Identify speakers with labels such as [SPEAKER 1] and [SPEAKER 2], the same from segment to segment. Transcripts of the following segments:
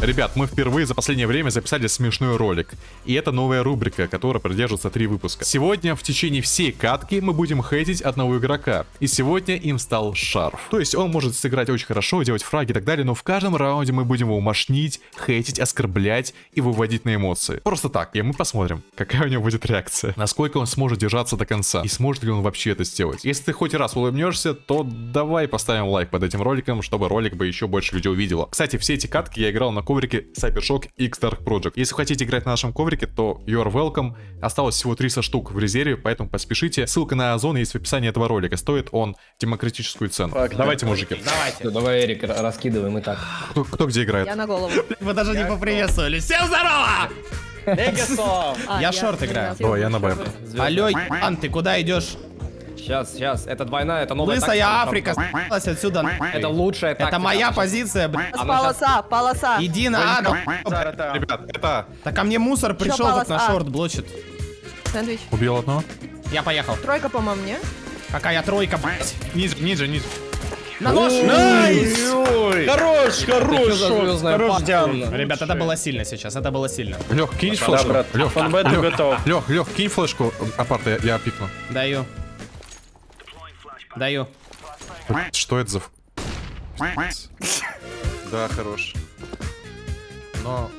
[SPEAKER 1] Ребят, мы впервые за последнее время записали смешной ролик. И это новая рубрика, которая продержится три выпуска. Сегодня в течение всей катки мы будем хейтить одного игрока. И сегодня им стал Шарф. То есть он может сыграть очень хорошо, делать фраги и так далее, но в каждом раунде мы будем его мошнить, хейтить, оскорблять и выводить на эмоции. Просто так. И мы посмотрим, какая у него будет реакция. Насколько он сможет держаться до конца. И сможет ли он вообще это сделать. Если ты хоть раз улыбнешься, то давай поставим лайк под этим роликом, чтобы ролик бы еще больше людей увидело. Кстати, все эти катки я играл на коврике Cybershock X Dark Project. Если хотите играть на нашем коврике, то you're welcome. Осталось всего 300 штук в резерве, поэтому поспешите. Ссылка на Озон есть в описании этого ролика. Стоит он демократическую цену. Давайте, мужики.
[SPEAKER 2] Давайте. Давай, Эрик, раскидываем и так.
[SPEAKER 1] Кто, кто где играет?
[SPEAKER 3] Я на голову.
[SPEAKER 4] Вы даже не поприветствовали. Всем здорово!
[SPEAKER 3] А,
[SPEAKER 4] Я шорт играю.
[SPEAKER 1] Ой, я на Б.
[SPEAKER 4] Алло, Ан, ты куда идешь?
[SPEAKER 2] Сейчас, сейчас. Это двойная, это новая
[SPEAKER 4] Лысая
[SPEAKER 2] тактика.
[SPEAKER 4] Африка, с***лась отсюда.
[SPEAKER 2] Это лучшая тактика.
[SPEAKER 4] Это моя позиция, блядь.
[SPEAKER 3] Полоса, полоса.
[SPEAKER 4] Иди на А, ну,
[SPEAKER 1] Ребят, это...
[SPEAKER 4] Так ко мне мусор пришел,
[SPEAKER 3] полос
[SPEAKER 4] тут на
[SPEAKER 3] А?
[SPEAKER 4] шорт блочит.
[SPEAKER 3] Сэндвич.
[SPEAKER 1] Убил одного?
[SPEAKER 4] Я поехал.
[SPEAKER 3] Тройка, по-моему, не?
[SPEAKER 4] Какая тройка, блядь.
[SPEAKER 1] Ниже, ниже, ниже.
[SPEAKER 4] На нож!
[SPEAKER 5] Хорош,
[SPEAKER 2] Ты
[SPEAKER 5] хорош, хорош,
[SPEAKER 2] паста,
[SPEAKER 5] Диан.
[SPEAKER 2] блин?
[SPEAKER 4] Ребят, это было сильно сейчас, это было сильно.
[SPEAKER 1] Лех, кинь
[SPEAKER 5] Да,
[SPEAKER 1] флешку.
[SPEAKER 5] брат,
[SPEAKER 1] Лех,
[SPEAKER 5] фанбет ты готов.
[SPEAKER 1] Лех, Лех, кинь флешку. Апарта, я, я пикну.
[SPEAKER 4] Даю. Даю.
[SPEAKER 1] Что это за... Да, хорош. Но...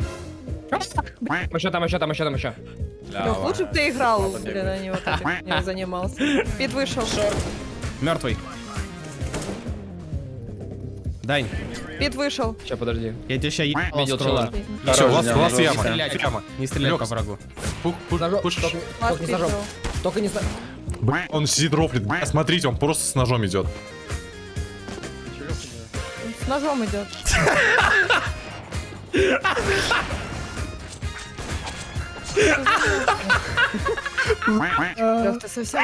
[SPEAKER 2] Еще там, еще там, еще там, еще.
[SPEAKER 3] Лёх, лучше бы ты играл, блин, а не вот этим не занимался. Пит вышел.
[SPEAKER 4] Мертвый. Дань,
[SPEAKER 3] Пит вышел.
[SPEAKER 2] Сейчас, подожди.
[SPEAKER 4] я тебя сейчас ебал
[SPEAKER 2] Видел чела.
[SPEAKER 1] Все, ласт,
[SPEAKER 5] Диан,
[SPEAKER 1] ласт
[SPEAKER 5] жестко.
[SPEAKER 1] яма.
[SPEAKER 4] Стрелять. Не стреляй
[SPEAKER 1] Лёх,
[SPEAKER 4] по врагу.
[SPEAKER 1] Пуш, пуш, пуш.
[SPEAKER 2] только, не с ножом.
[SPEAKER 3] пит был.
[SPEAKER 2] Только не с ножом.
[SPEAKER 1] Бля, Он сидит рофлит. Бля, Смотрите, он просто с ножом идет.
[SPEAKER 3] С ножом идет. Лёх, ты совсем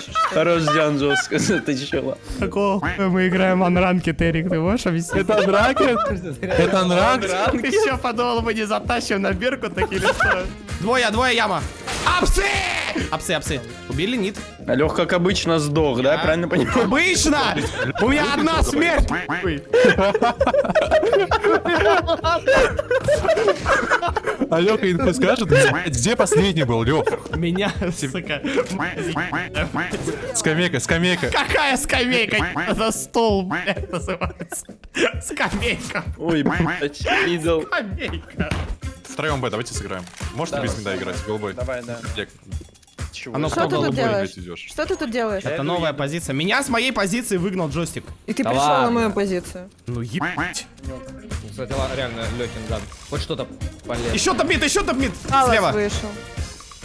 [SPEAKER 3] что?
[SPEAKER 5] Хорош, Диан, жестко. Ты чела.
[SPEAKER 4] Какого мы играем анранки, Терик, ты можешь объяснить?
[SPEAKER 1] Это анракет? Это анракет?
[SPEAKER 4] Ты еще подумал, мы не затащим на бирку так или что? Двое, двое яма. Апсы! Апсы, апсы. Убили, нет?
[SPEAKER 5] Лех, как обычно, сдох, да? Правильно понимаю?
[SPEAKER 4] Обычно! У меня одна смерть!
[SPEAKER 1] А Лёха инфу скажет? Где последний был, Лёх?
[SPEAKER 4] Меня, сука.
[SPEAKER 1] Скамейка, скамейка.
[SPEAKER 4] Какая скамейка? За стол, блядь, называется. Скамейка.
[SPEAKER 5] Ой, блядь, видел.
[SPEAKER 4] Скамейка.
[SPEAKER 1] Втроем Б, давайте сыграем. Можете без меда играть, голубой?
[SPEAKER 5] Давай, да. Чего?
[SPEAKER 4] А ну
[SPEAKER 3] Что ты тут делаешь?
[SPEAKER 1] идешь?
[SPEAKER 3] Что ты тут делаешь?
[SPEAKER 4] Это новая позиция. Меня с моей позиции выгнал джойстик.
[SPEAKER 3] И ты
[SPEAKER 2] Да
[SPEAKER 3] пришел на мою позицию.
[SPEAKER 4] Ну ебать.
[SPEAKER 2] Кстати, реально, Лехин зад. Хоть что-то полезное.
[SPEAKER 4] Еще топит, еще топит. Слева.
[SPEAKER 3] вышел.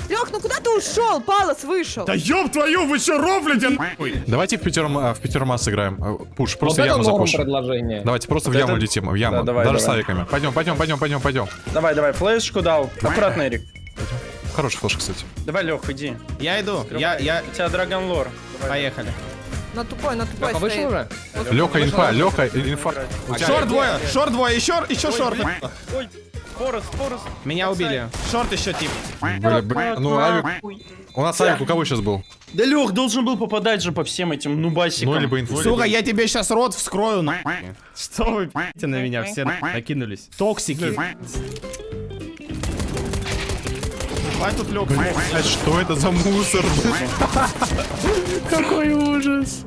[SPEAKER 3] Лех, ну куда ты ушел? Палос вышел.
[SPEAKER 4] Да ёб твою, вы что рофлите нахуй?
[SPEAKER 1] Давайте в пятером, а, в пятерма сыграем. А, Пуш,
[SPEAKER 2] Вот
[SPEAKER 1] просто
[SPEAKER 2] это
[SPEAKER 1] яму запушим.
[SPEAKER 2] предложение.
[SPEAKER 1] Давайте просто в
[SPEAKER 5] Вот
[SPEAKER 1] яму
[SPEAKER 5] это-
[SPEAKER 1] летим, в яму.
[SPEAKER 5] Да, давай,
[SPEAKER 1] Даже с
[SPEAKER 5] давай.
[SPEAKER 1] авиками. Пойдем, пойдем, пойдем, пойдем, пойдем.
[SPEAKER 5] Давай, давай, флешку дал. Аккуратно, Эрик.
[SPEAKER 1] Хороший флеш, кстати.
[SPEAKER 5] Давай, Лех, иди.
[SPEAKER 4] Я иду. Я, я...
[SPEAKER 5] У тебя Драгон Лор.
[SPEAKER 4] Поехали.
[SPEAKER 3] На тупой, на тупой
[SPEAKER 2] Леха вышел уже?
[SPEAKER 1] Леха инфа, Леха инфа.
[SPEAKER 4] Шорт двое, шорт двое, еще, еще шорт.
[SPEAKER 5] Ой, Форест, Форест.
[SPEAKER 4] Меня убили. Шорт еще тип.
[SPEAKER 1] Бля, бля, Ну, авик. У нас авик у кого сейчас был?
[SPEAKER 5] Да Лех должен был попадать же по всем этим нубасикам.
[SPEAKER 1] Ну, либо инфу.
[SPEAKER 4] Сука, я тебе сейчас рот вскрою, на. Что вы пи***те на меня все накинулись? Токсики. Давай тут лег.
[SPEAKER 1] Блядь, что это за мусор? Какой ужас.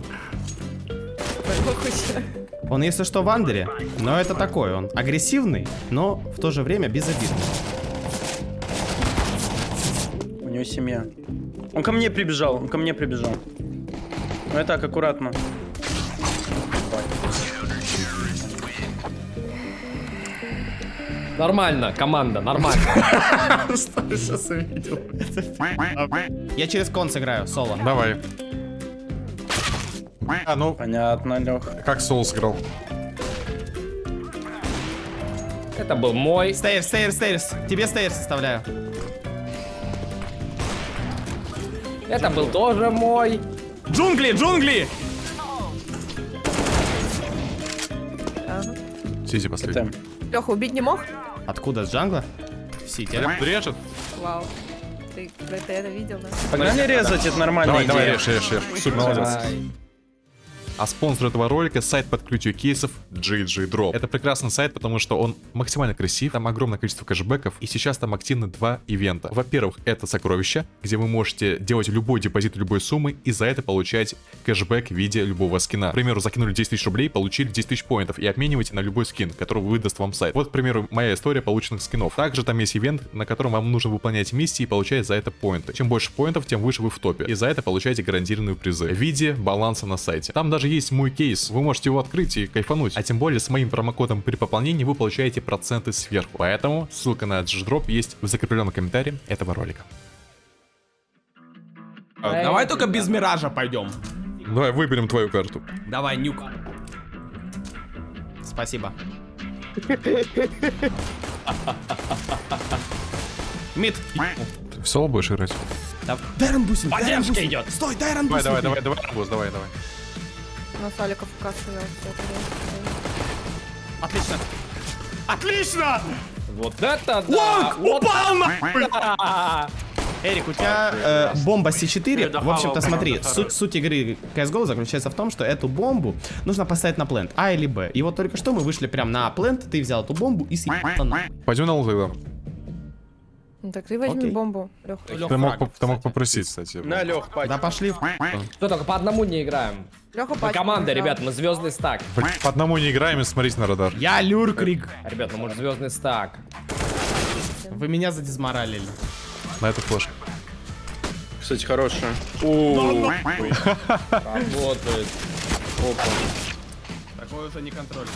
[SPEAKER 4] Он, если что, в андере, но это такой, он агрессивный, но в то же время безобидный.
[SPEAKER 5] У него семья. Он ко мне прибежал, он ко мне прибежал. Ну и так, аккуратно.
[SPEAKER 2] Нормально, команда, нормально.
[SPEAKER 4] Сейчас увидел. Я через кон сыграю, соло.
[SPEAKER 1] Давай. А, ну,
[SPEAKER 5] Понятно, Лех.
[SPEAKER 1] как Соул сыграл?
[SPEAKER 2] Это был мой.
[SPEAKER 4] Стейрс, стейрс, стейрс. Тебе стейрс составляю.
[SPEAKER 2] Это был тоже мой.
[SPEAKER 4] Джунгли, джунгли!
[SPEAKER 1] Сизи последний.
[SPEAKER 3] Леха, убить не мог?
[SPEAKER 4] Откуда, с джангла? В CT.
[SPEAKER 1] Режет?
[SPEAKER 3] Вау. Ты, ты это видел, да?
[SPEAKER 5] Погнали резать, это нормальная
[SPEAKER 1] Давай, давай, режь, режь, режь. Супер, молодец. А спонсор этого ролика сайт по открытию кейсов GG Drop. Это прекрасный сайт, потому что он максимально красив, там огромное количество кэшбэков, и сейчас там активны два ивента. Во-первых, это сокровища, где вы можете делать любой депозит любой суммы и за это получать кэшбэк в виде любого скина. К примеру, закинули 10 тысяч рублей, получили 10 тысяч поинтов и обмениваете на любой скин, который выдаст вам сайт. Вот, к примеру, моя история полученных скинов. Также там есть ивент, на котором вам нужно выполнять миссии и получать за это поинты. Чем больше поинтов, тем выше вы в топе. И за это получаете гарантированные призы в виде баланса на сайте. Там даже есть мой кейс, вы можете его открыть и кайфануть. А тем более с моим промокодом при пополнении вы получаете проценты сверху. Поэтому ссылка на GDrop есть в закрепленном комментарии этого ролика.
[SPEAKER 4] А, Давай только без миража пойдем.
[SPEAKER 1] Давай выберем твою карту.
[SPEAKER 4] Давай, нюк. Спасибо. Мид.
[SPEAKER 1] Ты в соло будешь играть?
[SPEAKER 4] Дайрон Бусин,
[SPEAKER 2] Поддержка
[SPEAKER 4] Бусин.
[SPEAKER 2] идет.
[SPEAKER 4] Стой, Дайрон
[SPEAKER 1] Давай,
[SPEAKER 4] Бусин.
[SPEAKER 1] давай, давай, давай, арбуз, давай, давай.
[SPEAKER 3] На Саликов кассовый.
[SPEAKER 4] Отлично. Отлично!
[SPEAKER 2] Вот это да!
[SPEAKER 4] Лонг
[SPEAKER 2] Вот
[SPEAKER 4] упал на... Эрик, у тебя э, бомба С4. В общем-то, смотри, суть, суть игры CSGO заключается в том, что эту бомбу нужно поставить на плент, А или Б. И вот только что мы вышли прям на плент, ты взял эту бомбу и съебал на.
[SPEAKER 1] Пойдем на тогда.
[SPEAKER 3] Ну так ты возьми
[SPEAKER 4] Окей.
[SPEAKER 3] бомбу, Лех.
[SPEAKER 1] Ты мог, поп- ты мог попросить, кстати.
[SPEAKER 5] На, Лех, пать.
[SPEAKER 4] Да пошли. в-
[SPEAKER 2] Что только по одному не играем.
[SPEAKER 3] Леха
[SPEAKER 2] Мы команда, ребят, мы звездный стак.
[SPEAKER 1] По одному не играем и смотрите на радар.
[SPEAKER 4] Я Люркрик.
[SPEAKER 2] Ребят, ну мы же звездный стак.
[SPEAKER 4] Вы меня задизморалили.
[SPEAKER 1] На эту флешку.
[SPEAKER 5] Кстати, хорошая. О,
[SPEAKER 2] Работает. Опа.
[SPEAKER 4] Такой уже не контроль.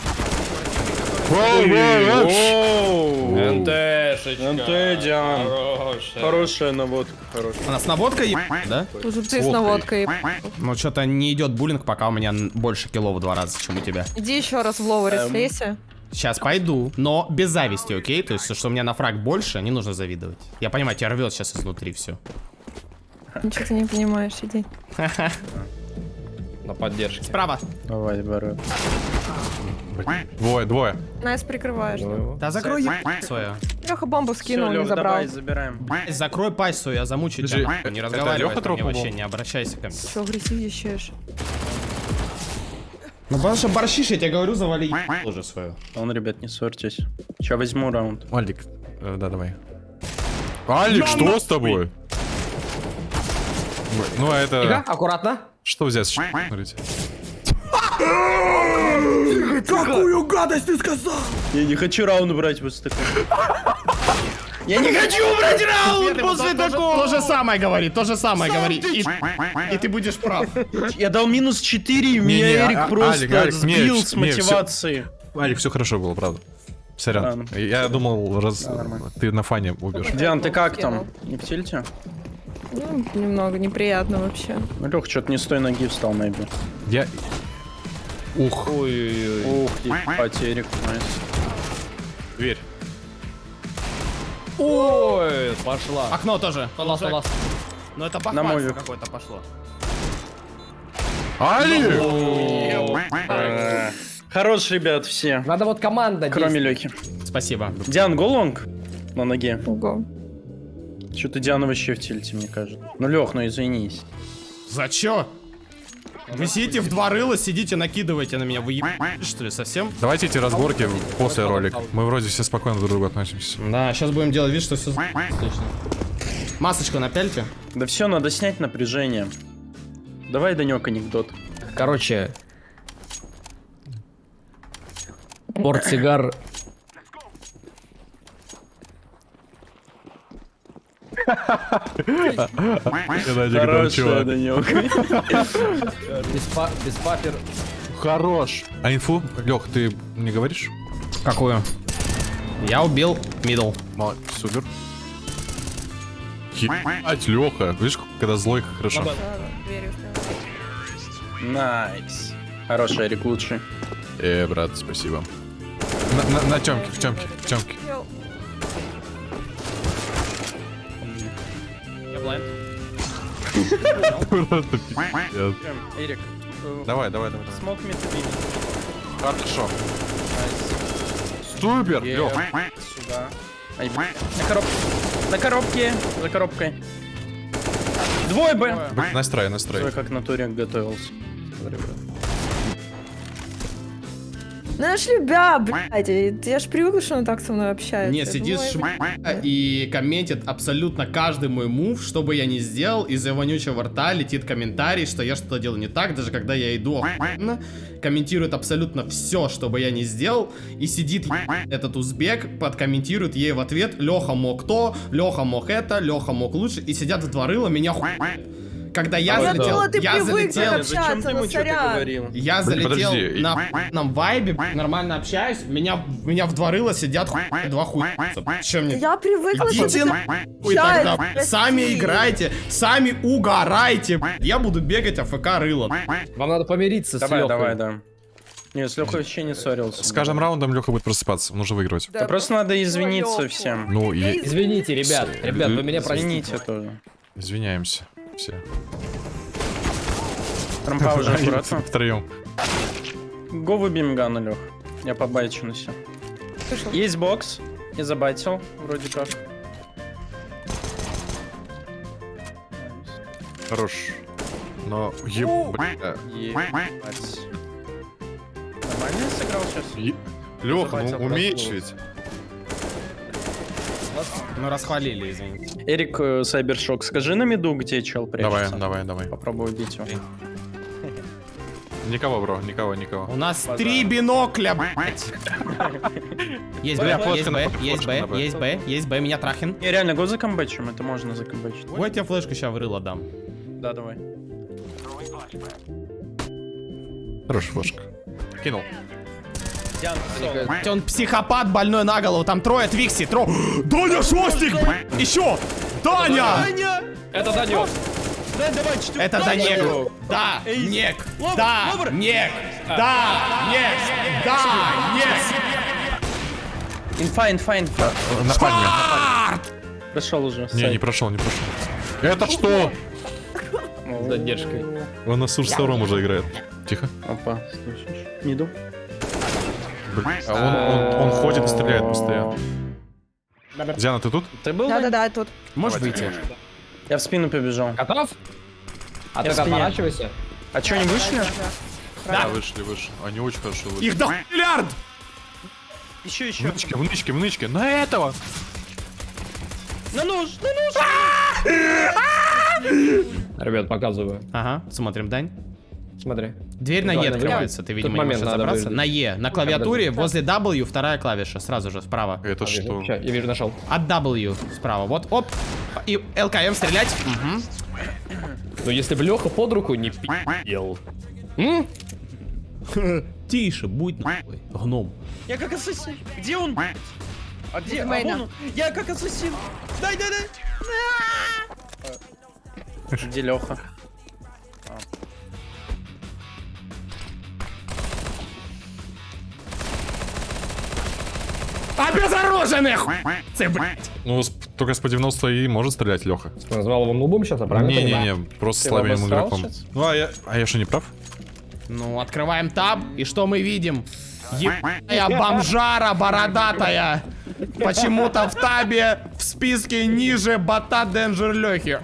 [SPEAKER 2] НТшечка.
[SPEAKER 5] НТ, Диан.
[SPEAKER 2] Хорошая.
[SPEAKER 5] Хорошая наводка, хорошая.
[SPEAKER 4] У нас наводка е... да?
[SPEAKER 3] Уже ты с наводкой.
[SPEAKER 4] Ну, что-то не идет буллинг, пока у меня больше кило в два раза, чем у тебя.
[SPEAKER 3] Иди еще раз в лоуэре слейся.
[SPEAKER 4] Сейчас пойду, но без зависти, окей? То есть, что у меня на фраг больше, не нужно завидовать. Я понимаю, тебя рвет сейчас изнутри все.
[SPEAKER 3] Ничего ты не понимаешь, иди.
[SPEAKER 2] На поддержке.
[SPEAKER 4] Справа.
[SPEAKER 5] Давай, бару.
[SPEAKER 1] Двое, двое.
[SPEAKER 3] Nice прикрываешь.
[SPEAKER 4] Да закрой свою.
[SPEAKER 3] Леха бомбу скинул, не
[SPEAKER 5] Лех,
[SPEAKER 3] забрал.
[SPEAKER 5] давай, забираем.
[SPEAKER 4] Закрой пасть свою, я замучу
[SPEAKER 1] Подожди,
[SPEAKER 4] тебя. Не
[SPEAKER 1] это
[SPEAKER 4] разговаривай
[SPEAKER 1] Лёха
[SPEAKER 4] ко мне вообще, не обращайся ко мне.
[SPEAKER 3] Че агрессивничаешь?
[SPEAKER 4] Ну потому что борщишь, я тебе говорю, завали уже свою.
[SPEAKER 5] Он, ребят, не ссорьтесь. Сейчас возьму раунд.
[SPEAKER 1] Алик, э, да, давай. Алик, что с тобой? Ну, а
[SPEAKER 2] Тихо,
[SPEAKER 1] это...
[SPEAKER 2] аккуратно.
[SPEAKER 1] Что взять? Смотрите.
[SPEAKER 4] Какую гадость ты сказал?
[SPEAKER 5] Я не хочу раунд брать после такого. Я не хочу брать раунд после такого!
[SPEAKER 4] То же самое говори, то же самое говори. И, и ты будешь прав.
[SPEAKER 5] Я дал минус 4, и меня
[SPEAKER 1] не,
[SPEAKER 5] Эрик
[SPEAKER 1] а-
[SPEAKER 5] просто сбил с мотивации.
[SPEAKER 1] Алик, все хорошо было, правда. Сорян. Я думал, раз ты на фане убьешь.
[SPEAKER 5] Диан, ты как там? Не в тильте?
[SPEAKER 3] Ну, немного неприятно вообще.
[SPEAKER 5] Ну, Лех, что-то не с той ноги встал, maybe.
[SPEAKER 1] Я... Ух,
[SPEAKER 2] Ой-ой-ой.
[SPEAKER 5] Ух, Эрик, найс.
[SPEAKER 1] дверь.
[SPEAKER 2] Ой, пошла.
[SPEAKER 4] Окно тоже. Ну это
[SPEAKER 5] На мой
[SPEAKER 4] бахвальство
[SPEAKER 5] век.
[SPEAKER 4] какое-то пошло.
[SPEAKER 1] Алик!
[SPEAKER 5] Хорош, ребят, все.
[SPEAKER 2] Надо вот команда
[SPEAKER 5] Кроме. Лехи.
[SPEAKER 4] Спасибо.
[SPEAKER 5] Диан, голонг на ноге.
[SPEAKER 3] Ого.
[SPEAKER 5] Что-то Диана вообще в тильте, мне кажется. Ну, Лех, ну извинись.
[SPEAKER 4] За чё? Вы сидите в два рыла, сидите, накидываете на меня. Вы ебаете, что ли, совсем?
[SPEAKER 1] Давайте эти разборки после ролика. Мы вроде все спокойно друг к другу относимся.
[SPEAKER 4] Да, сейчас будем делать вид, что все отлично. Масочку напяльте.
[SPEAKER 5] Да все, надо снять напряжение. Давай, Данек, анекдот.
[SPEAKER 2] Короче. Портсигар. Без, па- без папер.
[SPEAKER 1] Хорош. А инфу? Лех, ты не говоришь?
[SPEAKER 4] Какую? Я убил
[SPEAKER 1] middle. Супер. Ебать, Леха. Видишь, когда злой, как хорошо.
[SPEAKER 5] Nice. Хороший, Эрик, лучший.
[SPEAKER 1] Э, брат, спасибо. На, на, на темке, в темке, в темке. Просто пиздец.
[SPEAKER 5] Эрик.
[SPEAKER 1] Давай, давай, давай.
[SPEAKER 5] Смог метабин.
[SPEAKER 1] Хорошо. Супер, Лех.
[SPEAKER 5] Сюда. Ай, на коробке. На коробке. За коробкой. Двое Б.
[SPEAKER 1] Настрой,
[SPEAKER 5] Смотри,
[SPEAKER 1] настрой.
[SPEAKER 5] как на туре готовился. Смотри, брат.
[SPEAKER 3] Она ж любя, блядь. Я ж привыкла, что она так со мной общается.
[SPEAKER 4] Нет, сидит и комментит абсолютно каждый мой мув, что бы я ни сделал, из-за вонючего рта летит комментарий, что я что-то делаю не так, даже когда я иду охуенно, комментирует абсолютно все, что бы я ни сделал, и сидит этот узбек, подкомментирует ей в ответ, Леха мог то, Леха мог это, Леха мог лучше, и сидят в два рыла, меня хуй... Когда я
[SPEAKER 3] Я
[SPEAKER 4] залетел,
[SPEAKER 3] ты
[SPEAKER 4] я залетел,
[SPEAKER 3] так
[SPEAKER 5] Зачем
[SPEAKER 3] общаться,
[SPEAKER 5] ты ему говорил?
[SPEAKER 4] я
[SPEAKER 1] Блин,
[SPEAKER 4] залетел
[SPEAKER 1] подожди.
[SPEAKER 4] на охуенном вайбе, нормально общаюсь, меня, меня в два рыла сидят хуй- два хуя. Чем мне?
[SPEAKER 3] Я привыкла, что
[SPEAKER 4] Идите
[SPEAKER 3] ты
[SPEAKER 4] тогда.
[SPEAKER 3] общаешься,
[SPEAKER 4] Сами
[SPEAKER 3] прости.
[SPEAKER 4] играйте, сами угорайте. Я буду бегать АФК рылом.
[SPEAKER 2] Вам надо помириться с
[SPEAKER 5] Давай,
[SPEAKER 2] Лёхой.
[SPEAKER 5] давай, да. Не, с Лехой вообще не ссорился.
[SPEAKER 1] С каждым раундом Леха будет просыпаться, нужно выигрывать.
[SPEAKER 3] Да,
[SPEAKER 5] Да просто надо извиниться
[SPEAKER 3] Лёху.
[SPEAKER 5] всем.
[SPEAKER 1] Ну, и
[SPEAKER 3] из-
[SPEAKER 2] Извините, ребят, ребят, вы меня простите.
[SPEAKER 5] Извините тоже.
[SPEAKER 1] извиняемся все.
[SPEAKER 5] Трампа уже аккуратно.
[SPEAKER 1] Втроем.
[SPEAKER 5] Го выбьем Гана, Лех. Я побайчу на себя.
[SPEAKER 3] Слышал.
[SPEAKER 5] Есть бокс. Я забайтил, вроде как.
[SPEAKER 1] Хорош. Но...
[SPEAKER 5] Ебать. Нормально я сыграл сейчас?
[SPEAKER 1] Е- Леха, ну умеешь ведь.
[SPEAKER 4] Ну, расхвалили, извините.
[SPEAKER 5] Эрик э, Сайбершок, скажи на миду, где чел
[SPEAKER 1] Давай,
[SPEAKER 5] прячется.
[SPEAKER 1] давай, давай.
[SPEAKER 5] Попробуй убить его.
[SPEAKER 1] Никого, бро, никого, никого.
[SPEAKER 4] У нас три бинокля, блядь. Есть Б, есть Б, есть Б, есть Б, есть Б, меня трахин.
[SPEAKER 5] Не, реально, го закомбачим, это можно закомбачить.
[SPEAKER 4] Вот я тебе флешку сейчас в рыло дам.
[SPEAKER 5] Да, давай.
[SPEAKER 1] Хорош, флешка. Кинул.
[SPEAKER 4] Он психопат больной на голову, там трое Твикси, тро... Даня Шостик! Еще! Даня!
[SPEAKER 2] Это Данек.
[SPEAKER 4] Это Данек. Да, Нек. Да, Нек. Да, Нек. Да, Нек.
[SPEAKER 5] Инфа, инфа, инфа.
[SPEAKER 1] На пальме.
[SPEAKER 5] Прошел уже.
[SPEAKER 1] Не, не прошел, не прошел. Это что?
[SPEAKER 2] С задержкой.
[SPEAKER 1] Он на Сурс втором уже играет. Тихо.
[SPEAKER 5] Опа, слышишь? Миду.
[SPEAKER 1] Блин, А он, он, он ходит и стреляет постоянно. Диана, ты тут?
[SPEAKER 5] Ты был?
[SPEAKER 3] Да-да-да, тут.
[SPEAKER 4] Можешь выйти?
[SPEAKER 5] Я в спину побежал.
[SPEAKER 2] Готов? А
[SPEAKER 5] Я
[SPEAKER 2] ты отворачивайся.
[SPEAKER 5] А чё, не вышли?
[SPEAKER 1] Да, вышли, вышли. Они очень хорошо вышли.
[SPEAKER 4] Их до миллиард!
[SPEAKER 5] Еще,
[SPEAKER 1] В
[SPEAKER 5] еще.
[SPEAKER 1] нычке, в нычке, в нычке. На этого!
[SPEAKER 5] На нож, на нож!
[SPEAKER 2] Ребят, показываю.
[SPEAKER 4] Ага, смотрим, Дань.
[SPEAKER 2] Смотри.
[SPEAKER 4] Дверь на Е открывается, ты, видимо, не можешь разобраться. На Е, на клавиатуре, возле W вторая клавиша, сразу же, справа.
[SPEAKER 1] Это что?
[SPEAKER 2] Ща, я вижу, нашел.
[SPEAKER 4] От W справа, вот, оп. И ЛКМ стрелять.
[SPEAKER 2] Но если бы Леха под руку не пи***ел.
[SPEAKER 4] Тише, будь нахуй, гном.
[SPEAKER 5] Я как ассасин. Где он? А где? А вон он. Я как ассасин. Дай, дай, дай. Где Леха?
[SPEAKER 4] Обезоруженных! Це, блядь.
[SPEAKER 1] Ну, только с по 90 и может стрелять Леха.
[SPEAKER 2] Ты назвал его нубом сейчас, а правильно?
[SPEAKER 1] Не-не-не, просто слабеньким игроком. Ну, а я, а я что, не прав?
[SPEAKER 4] Ну, открываем таб, и что мы видим? Ебаная бомжара бородатая. Почему-то в табе в списке ниже бота Денджер Лехи.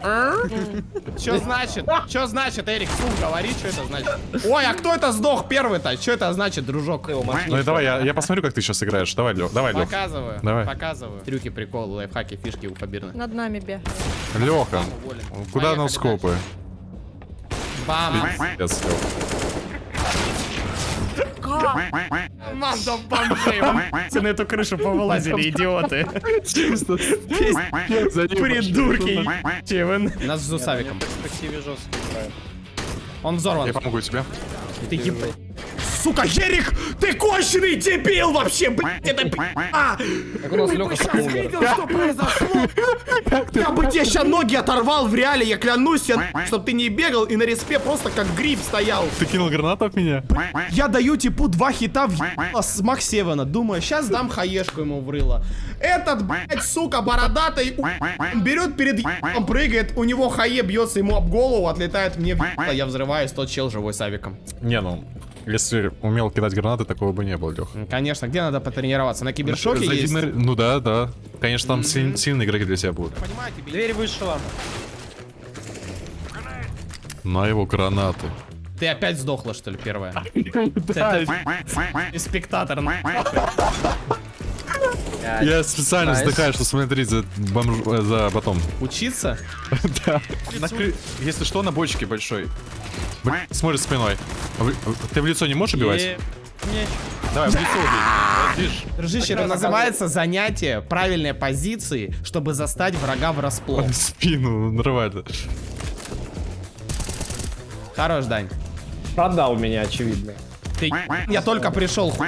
[SPEAKER 4] Что значит? Что значит, Эрик? Фу, говори, что это значит. Ой, а кто это сдох первый-то? Что это значит, дружок?
[SPEAKER 1] Ну и давай, я, я посмотрю, как ты сейчас играешь. Давай, Лех, давай, Лех.
[SPEAKER 4] Показываю.
[SPEAKER 1] Давай.
[SPEAKER 4] Показываю. Трюки, приколы, лайфхаки, фишки у побирных.
[SPEAKER 3] Над нами бе.
[SPEAKER 1] Леха, куда
[SPEAKER 4] Поехали
[SPEAKER 1] нам скопы?
[SPEAKER 4] Бам!
[SPEAKER 1] Пиздец, Лёха.
[SPEAKER 4] Команда бомжей! Все на эту крышу повылазили, идиоты. Придурки! Чевен. Нас с Зусавиком. Он взорван.
[SPEAKER 1] Я помогу тебе.
[SPEAKER 4] Ты еб... Сука, Ерик, ты конченый дебил вообще, блядь, это а,
[SPEAKER 2] Как у нас Леха
[SPEAKER 4] сейчас видел, что произошло? Я бы тебе сейчас ноги оторвал в реале, я клянусь, я, чтоб ты не бегал и на респе просто как гриб стоял.
[SPEAKER 1] Ты кинул гранату в меня?
[SPEAKER 4] Я даю типу два хита в с Макс Севена. Думаю, сейчас дам хаешку ему в рыло. Этот, блядь, сука, бородатый берет перед ебалом, прыгает, у него хае бьется ему об голову, отлетает мне в я взрываюсь, тот чел живой с авиком.
[SPEAKER 1] Не, ну, если умел кидать гранаты, такого бы не было, Лех.
[SPEAKER 4] М, Конечно, где надо потренироваться? На кибершоке
[SPEAKER 1] Зайди
[SPEAKER 4] есть?
[SPEAKER 1] на- Ну да, да. Конечно, там силь- сильные игроки для тебя будут.
[SPEAKER 4] Понимаете.
[SPEAKER 5] Дверь вышла.
[SPEAKER 1] На его гранаты.
[SPEAKER 4] Ты опять сдохла, что ли, первая? Это и спектатор. на-
[SPEAKER 1] Я специально вздыхаю, что смотреть за, бомж... э, за ботом.
[SPEAKER 4] Учиться?
[SPEAKER 1] Да. Если что, на бочке большой. Б- Смотрит спиной. А вы- Ты в лицо не можешь убивать?
[SPEAKER 2] Не,
[SPEAKER 1] Давай, в лицо убей.
[SPEAKER 4] Дружище, это называется занятие правильной позиции, чтобы застать врага врасплох.
[SPEAKER 1] В спину нормально.
[SPEAKER 4] Хорош, Дань.
[SPEAKER 2] Продал меня, очевидно.
[SPEAKER 4] Ты, я только пришел. хуй.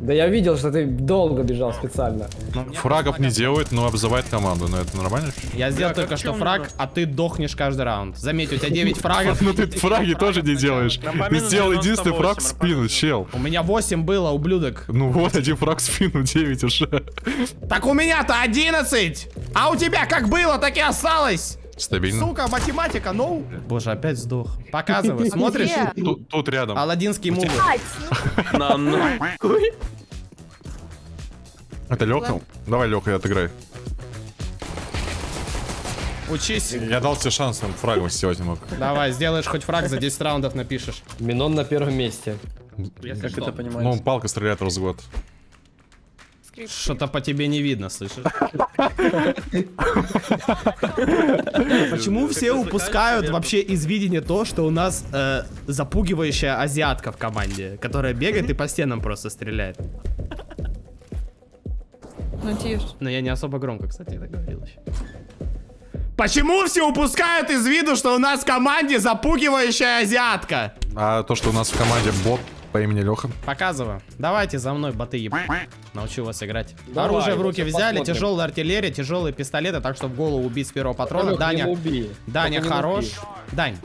[SPEAKER 2] Да я видел, что ты долго бежал специально.
[SPEAKER 1] Фрагов не делает, но обзывает команду. Но это нормально?
[SPEAKER 4] Я сделал только что фраг, а ты дохнешь каждый раунд. Заметь, у тебя 9 фрагов.
[SPEAKER 1] Ну ты фраги тоже не делаешь. Ты сделал
[SPEAKER 5] 98
[SPEAKER 1] единственный фраг в спину, чел.
[SPEAKER 4] У меня 8 было, ублюдок.
[SPEAKER 1] Ну вот, один фраг в спину, 9 уже.
[SPEAKER 4] Так у меня-то 11! А у тебя как было, так и осталось!
[SPEAKER 1] Стабильно.
[SPEAKER 4] Сука, математика, ну. Боже, опять сдох. Показывай, смотришь?
[SPEAKER 1] Тут, тут рядом.
[SPEAKER 4] Аладдинские мувы.
[SPEAKER 3] Ать, ну,
[SPEAKER 5] На нахуй.
[SPEAKER 1] Это Леха? Давай, Леха, отыграй.
[SPEAKER 4] Учись.
[SPEAKER 1] Я дал тебе шанс, он фрагом не мог.
[SPEAKER 4] Давай, сделаешь хоть фраг, за 10 раундов напишешь.
[SPEAKER 2] Минон на первом месте.
[SPEAKER 5] Как это
[SPEAKER 1] Ну,
[SPEAKER 5] понимаете?
[SPEAKER 1] палка стреляет раз в год.
[SPEAKER 4] Что-то по тебе не видно, слышишь? Почему все упускают вообще из видения то, что у нас э, запугивающая азиатка в команде, которая бегает и по стенам просто стреляет?
[SPEAKER 3] ну тише.
[SPEAKER 4] Но я не особо громко, кстати, это говорил еще. Почему все упускают из виду, что у нас в команде запугивающая азиатка?
[SPEAKER 1] А то, что у нас в команде бот по имени Леха.
[SPEAKER 4] Показываю. Давайте за мной, боты еб... Научу вас играть.
[SPEAKER 2] Давай,
[SPEAKER 4] Оружие в руки взяли,
[SPEAKER 2] посмотрим.
[SPEAKER 4] тяжелая артиллерия, тяжелые пистолеты, так что в голову убить с первого патрона.
[SPEAKER 2] Не
[SPEAKER 4] Даня. Даня
[SPEAKER 2] Только
[SPEAKER 4] хорош. Дань,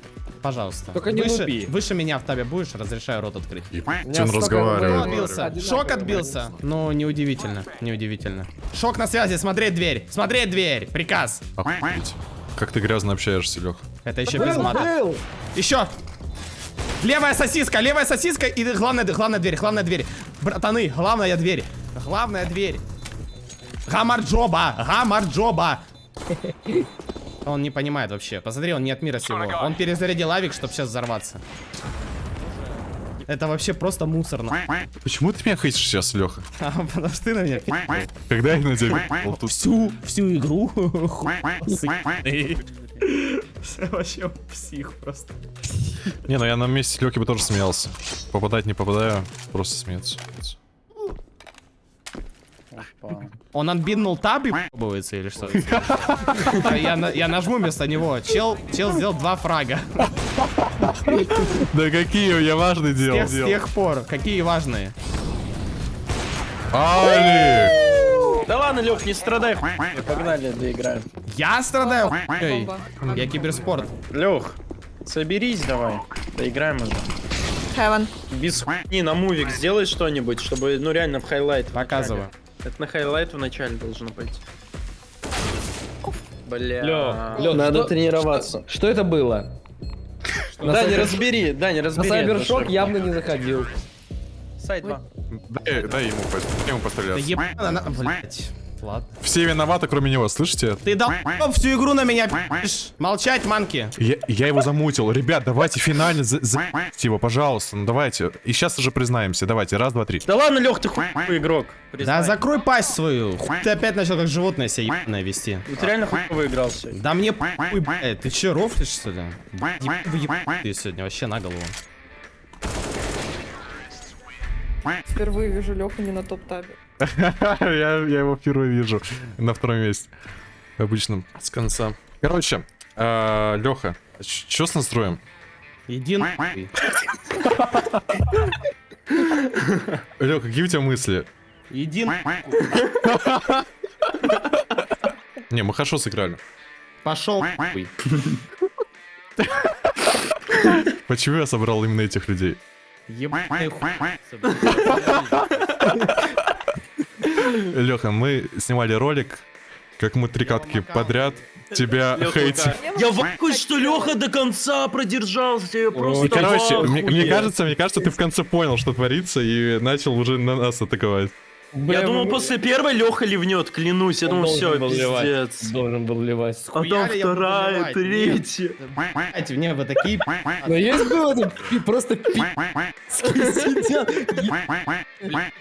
[SPEAKER 4] пожалуйста.
[SPEAKER 2] Только не
[SPEAKER 4] выше,
[SPEAKER 2] нуби.
[SPEAKER 4] выше меня в табе будешь, разрешаю рот открыть.
[SPEAKER 1] Чем разговаривает.
[SPEAKER 4] Отбился. Шок отбился. Ну, неудивительно, неудивительно. Шок на связи, смотреть дверь, смотреть дверь, приказ.
[SPEAKER 1] Охуеть. Как ты грязно общаешься, Лех.
[SPEAKER 4] Это еще без мата. Еще. Левая сосиска, левая сосиска и главная, главная дверь, главная дверь. Братаны, главная дверь. Главная дверь. Гамарджоба, гамарджоба. Он не понимает вообще. Посмотри, он не от мира сего. Он перезарядил авик, чтобы сейчас взорваться. Это вообще просто мусорно.
[SPEAKER 1] Почему ты меня хейтишь сейчас, Леха?
[SPEAKER 4] А, Потому что ты на меня.
[SPEAKER 1] Когда я на тебя
[SPEAKER 4] всю, всю игру. Вообще псих просто.
[SPEAKER 1] Не, ну я на месте Лёхи бы тоже смеялся. Попадать не попадаю, просто смеяться.
[SPEAKER 5] Опа.
[SPEAKER 4] Он отбинул таб и ебывается или что? Я, я нажму вместо него. Чел, чел сделал два фрага.
[SPEAKER 1] Да какие я важные
[SPEAKER 4] С
[SPEAKER 1] делал,
[SPEAKER 4] тех, с тех пор. Какие важные.
[SPEAKER 1] Али!
[SPEAKER 5] Да ладно, Лех, не страдай, хуй. Погнали, доиграем.
[SPEAKER 4] Я страдаю? Эй. Я киберспорт.
[SPEAKER 5] Лех, соберись давай. Доиграем уже.
[SPEAKER 3] Heaven.
[SPEAKER 5] Без хуйни на мувик сделай что-нибудь, чтобы, ну реально в highlight.
[SPEAKER 4] Показываю.
[SPEAKER 5] Это на highlight в начале должно пойти. Бля.
[SPEAKER 2] Лё, Лё,
[SPEAKER 5] Надо
[SPEAKER 2] что-
[SPEAKER 5] тренироваться.
[SPEAKER 2] Что, что это было? На
[SPEAKER 5] Да, не разбери, да, не
[SPEAKER 2] На
[SPEAKER 5] разбери.
[SPEAKER 2] Сайбершок
[SPEAKER 5] это
[SPEAKER 2] явно не заходил.
[SPEAKER 5] Сайт 2.
[SPEAKER 1] Дай, дай ему, дай ему
[SPEAKER 4] Да
[SPEAKER 1] постреляться.
[SPEAKER 4] ебано, на- блядь. Ладно.
[SPEAKER 1] Все виноваты, кроме него, слышите?
[SPEAKER 4] Ты дал всю игру на меня пи***ь. Молчать, манки.
[SPEAKER 1] Я, я его замутил. Ребят, давайте финально за, за- его, пожалуйста. Ну давайте. И сейчас уже признаемся. Давайте, раз, два, три.
[SPEAKER 5] Да ладно, Лех, ты хуй игрок.
[SPEAKER 4] Да
[SPEAKER 5] признай.
[SPEAKER 4] закрой пасть свою. Хуй Ты опять начал как животное себя ебаное вести.
[SPEAKER 5] Ну ты реально хуй играл сегодня.
[SPEAKER 4] Да мне хуй, блядь. Ты че, рофлишь, что ли? Еб- Ты сегодня вообще на голову.
[SPEAKER 3] Впервые вижу Леху не на топ-табе.
[SPEAKER 1] я, я его впервые вижу на втором месте. Обычно с конца. Короче, Леха, что с настроем?
[SPEAKER 4] Иди.
[SPEAKER 1] Леха, какие у тебя мысли?
[SPEAKER 4] Иди нахуй.
[SPEAKER 1] Не, мы хорошо сыграли.
[SPEAKER 4] Пошел.
[SPEAKER 1] Почему я собрал именно этих людей?
[SPEAKER 4] Ебаный.
[SPEAKER 1] Леха, мы снимали ролик, как мы три катки подряд тебя хейтим.
[SPEAKER 5] Я в что Леха до конца продержался. Я просто
[SPEAKER 1] короче, мне, кажется, мне кажется, ты в конце понял, что творится, и начал уже на нас атаковать.
[SPEAKER 2] Бля,
[SPEAKER 5] Я думал,
[SPEAKER 2] мы-
[SPEAKER 5] после первой Леха ливнет, клянусь. Я
[SPEAKER 2] Он
[SPEAKER 5] думал, все,
[SPEAKER 2] был ливать.
[SPEAKER 5] пиздец.
[SPEAKER 2] Должен был ливать.
[SPEAKER 5] А там
[SPEAKER 4] Хуяли
[SPEAKER 5] вторая,
[SPEAKER 4] ливать?
[SPEAKER 5] третья.
[SPEAKER 4] Знаете, мне вы такие...
[SPEAKER 2] Но есть было просто пи-.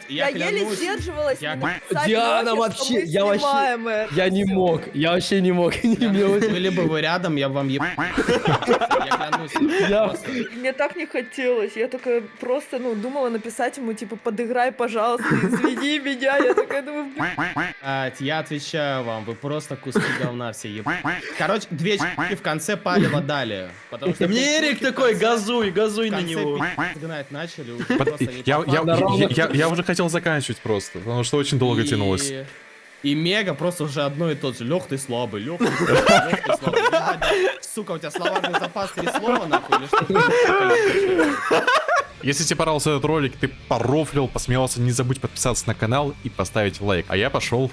[SPEAKER 3] Я, еле сдерживалась.
[SPEAKER 4] я-
[SPEAKER 3] не написать
[SPEAKER 2] Диана, вообще, я вообще- Я не мог, я вообще не мог.
[SPEAKER 4] Были бы вы рядом, я бы вам еб...
[SPEAKER 3] Мне так не хотелось. Я только просто, ну, думала написать ему, типа, подыграй, пожалуйста, извини меня. Я такая думаю,
[SPEAKER 4] А, Я отвечаю вам, вы просто куски говна все еб... Короче, две в конце палево дали. Потому что
[SPEAKER 5] Мне Эрик такой, газуй, газуй на него.
[SPEAKER 4] гнать начали.
[SPEAKER 1] Я, уже хотел заканчивать просто, потому что очень долго тянулось.
[SPEAKER 4] И Мега просто уже одно и тот же. Лех, ты слабый, Лех, ты слабый, Сука, у тебя словарный запас три слова, нахуй, или что?
[SPEAKER 1] Если тебе понравился этот ролик, ты порофлил, посмеялся, не забудь подписаться на канал и поставить лайк. А я пошел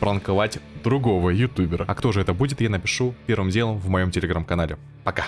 [SPEAKER 1] пранковать другого ютубера. А кто же это будет, я напишу первым делом в моем телеграм-канале. Пока.